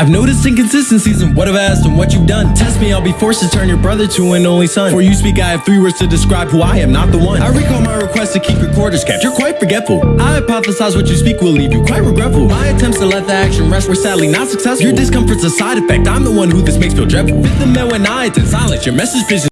I've noticed inconsistencies in what I've asked and what you've done. Test me, I'll be forced to turn your brother to an only son. Before you speak, I have three words to describe who I am, not the one. I recall my request to keep your quarters kept. You're quite forgetful. I hypothesize what you speak will leave you quite regretful. My attempts to let the action rest were sadly not successful. Your discomfort's a side effect. I'm the one who this makes feel dreadful. Fifth amendment when I attend silence. Your message vision.